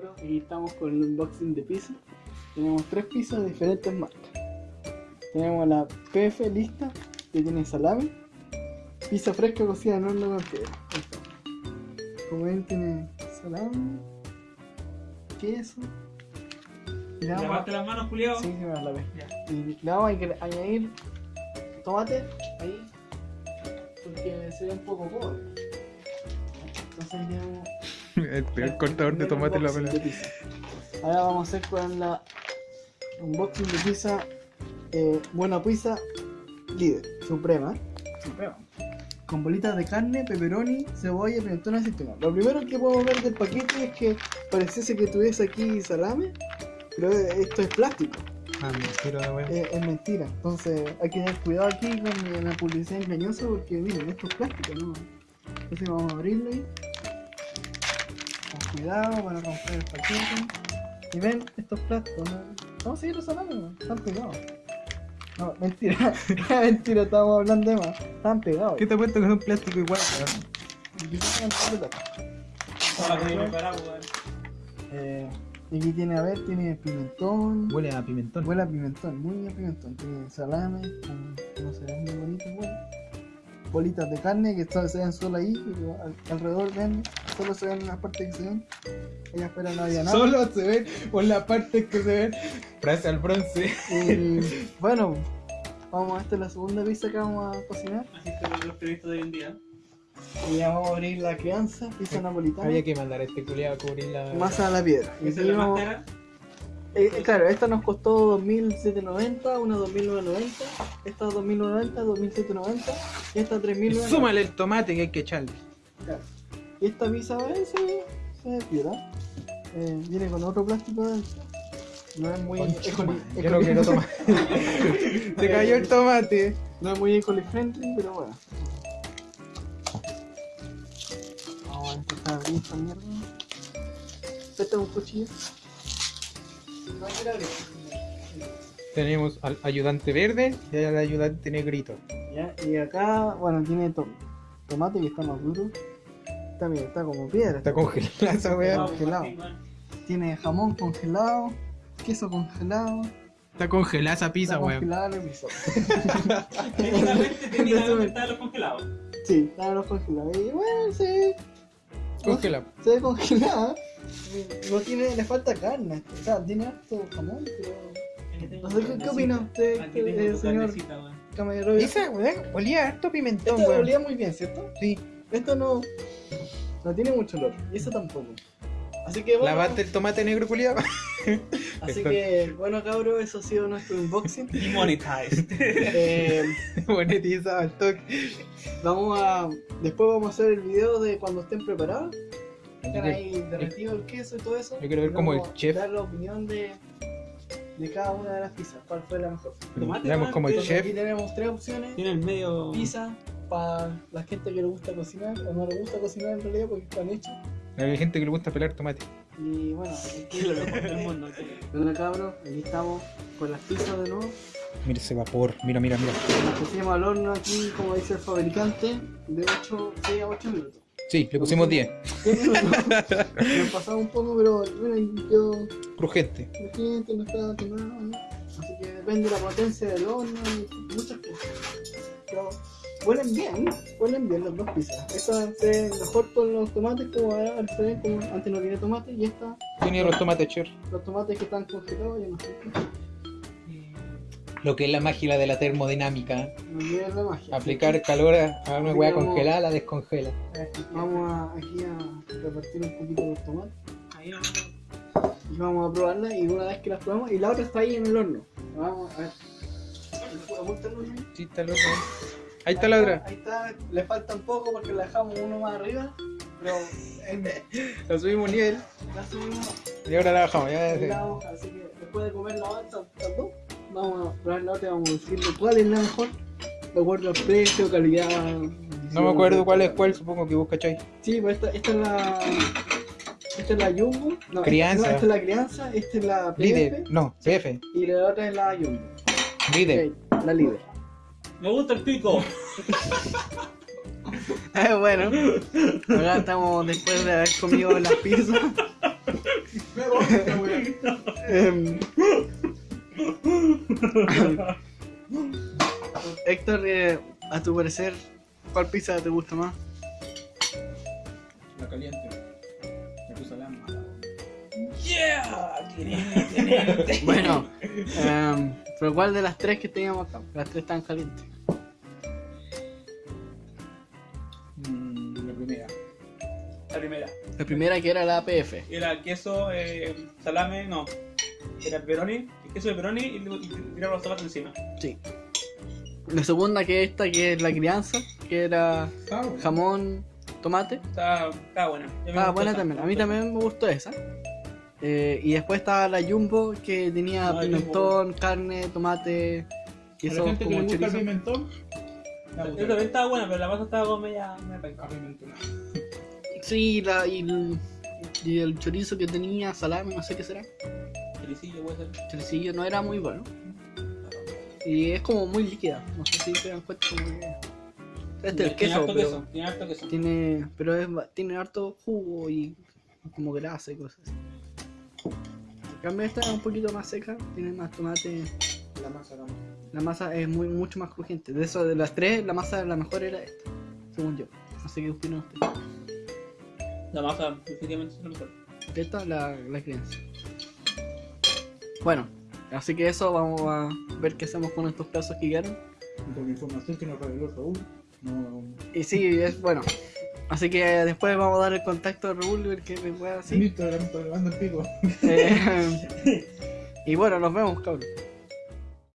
cabros y estamos con el unboxing de pizza. Tenemos tres pizzas de diferentes marcas. Tenemos la PF lista que tiene salami, pizza fresca cocida en horno con piedra. Como ven tiene salami, queso. Le vamos a- Lavarte las manos, culiao. Sí, sí, me las lavé. Y le vamos a añadir tomate ahí porque se ve un poco pobre. Entonces tenemos El peor cortador de tomate en la pizza. Ahora vamos a hacer con la unboxing de pizza eh, Buena Pizza Líder, Suprema. Suprema. Con bolitas de carne, pepperoni, cebolla, pimentón y aceituna. Lo primero que podemos ver del paquete es que pareciese que tuviese aquí salame, pero esto es plástico. Ah, mentira weón. Eh, es mentira. Entonces hay que tener cuidado aquí con la publicidad engañosa porque miren, esto es plástico, ¿no? Entonces vamos a abrirlo ahí. Con cuidado para romper el paquete. Y ven, estos plásticos, ¿no? Vamos a seguir usando, ¿no? Están pegados. No, mentira, mentira, estábamos hablando de más. Están pegados. ¿Qué te cuento que plástico igual? todo el plástico. Weón. Eh, y aquí tiene, a ver, tiene pimentón. Huele a pimentón. Huele a pimentón, muy a pimentón. Tiene salame, con- no se ven muy bonitos, bueno. Bolitas de carne que solo se ven solo ahí, al- alrededor ven, solo se ven las partes que se ven. Allá afuera no había nada. Solo se ven por las partes que se ven. Frase al bronce. Y bueno, vamos, esta es la segunda pizza que vamos a cocinar. Así que los periodistas de hoy en día. Y ya vamos a abrir la crianza, pizza napolitana. Había que mandar a este culiado a cubrir la. Masa a la piedra. Y Esa es la seguimos- más cara. Eh, eh, claro, esta nos costó 2.790, una 2.990, esta 2.990, 2.790 y esta 3.990. Súmale el tomate que hay que echarle. Claro. Y esta pizza eh, se, se piola. Eh, viene con otro plástico adentro. No es muy Concha ecoli- madre, Yo no quiero tomate. Se cayó el tomate. No es muy eco friendly, pero bueno. Vamos a empezar a abrir esta mierda. Este es un cuchillo. Tenemos al ayudante verde y al ayudante negrito. Ya, y acá, bueno, tiene to- tomate que está más duro. Está bien, está como piedra. Está congelada esa weá. Congelado. Tiene jamón congelado, queso congelado. Está congelada esa pizza, está weón. congelada la pizza. Técnicamente, técnicamente están los congelados. Sí, están los congelados. Y bueno, se, Congelada. se ve congelada. No tiene, le falta carne. O sea, tiene harto jamón, pero. No sé, ¿qué, qué opina usted, este, tu señor weón. Camarero? Esa weá olía harto pimentón, weón. olía muy bien, ¿cierto? Sí. Esto no. No tiene mucho olor. Y eso tampoco. Así que bueno. Lavaste el tomate negro culiado. Así que, bueno, cabros, eso ha sido nuestro unboxing. Demonetized. Eh, Monetizado al toque. vamos a. Después vamos a hacer el video de cuando estén preparados. Están ahí derretido el queso y todo eso. Yo quiero ver Y cómo el chef- Dar la opinión de, de cada una de las pizzas. ¿Cuál fue la mejor? Tomate, Veamos como el chef. aquí tenemos tres opciones: Tiene el medio. pizza para la gente que le gusta cocinar o no le gusta cocinar en realidad porque están hechos. Hay gente que le gusta pelar tomate. Y bueno, aquí Lo mejor del mundo. Bueno, cabros, aquí estamos con las pizzas de nuevo. Mira ese vapor. Mira, mira, mira. Las pusimos al horno aquí, como dice el fabricante, de 8, 6 a 8 minutos. Sí, le pusimos 10. 10 minutos. Nos pasamos un poco, pero bueno, quedó Crujente. crujiente, no está quemado. ¿no? Así que depende de la potencia del horno y muchas cosas. Pero huelen bien, huelen bien las dos pizzas. Esta se mejor con los tomates, como ahora como antes no tiene tomate, y esta, Tiene los tomates cher. los tomates que están congelados, ya no sé. Lo que es la magia de la termodinámica. No olviden la magia. Aplicar calor a una hueá congelada, la descongela. Vamos a, aquí a repartir un poquito los tomates. Ahí vamos. y vamos a probarla y una vez que las probamos y la otra está ahí en el horno vamos a ver Apunta el horno ahí. Sí, está el otro. Ahí está la otra. ahí está le falta un poco porque la dejamos uno más arriba pero eh, La subimos nivel. la subimos Y ahora la bajamos. Ya, la hoja así que después de comer la las dos vamos a probar la otra y vamos a decirle cuál es la mejor de acuerdo al precio calidad No me acuerdo cuál es cuál, supongo que vos cachai. sí pues esta, esta es la esta es la Jumbo no, Crianza. Esta, no, esta es la crianza esta es la Líder. PF No, PF. y la otra es la Jumbo Líder. La líder Me gusta el pico. bueno, acá estamos después de haber comido las pizzas. Me Héctor, eh, a tu parecer, ¿cuál pizza te gusta más? La caliente. Me puse la mala. ¡Yeah! Bueno, em, pero ¿cuál de las tres que teníamos acá? Las tres están calientes. Mm, la primera. La primera. La primera que era la APF. Era queso, eh, salame, no. Era pepperoni, el queso de pepperoni y luego y tiraba los zapatos encima. Sí. La segunda que esta, que es la crianza, que era Ah, bueno. jamón, tomate. Estaba, estaba buena. Ah, gustó buena esa, también. A mí también me gustó esa. Eh, y después estaba la Jumbo que tenía Ah, pimentón, carne, tomate, queso gente que le como gusta el pimentón. Yo también estaba buena, pero la masa estaba como media, media penca. A pimentón. Sí, la, y, el, y el chorizo que tenía, salame, no sé qué será. Choricillo puede ser. Choricillo no era muy bueno. Y es como muy líquida. No sé si se dan cuenta como que- Este es el Tiene queso, harto pero queso. Tiene harto queso. tiene, pero es, tiene harto jugo y como grasa y cosas así. En cambio esta es un poquito más seca, tiene más tomate. La masa, la masa. La masa es muy mucho más crujiente. De eso de las tres, la masa la mejor era esta, según yo. No sé qué opinan ustedes. La masa definitivamente es lo mejor. Esta la, la crianza. Bueno, así que eso vamos a ver qué hacemos con estos pedazos que quedaron. Y con la información que nos reveló Raúl, no. Y sí, es bueno. Así que después vamos a dar el contacto de Raúl y ver qué me En decir. Instagram está grabando el pico. Eh, y bueno, nos vemos, cabrón.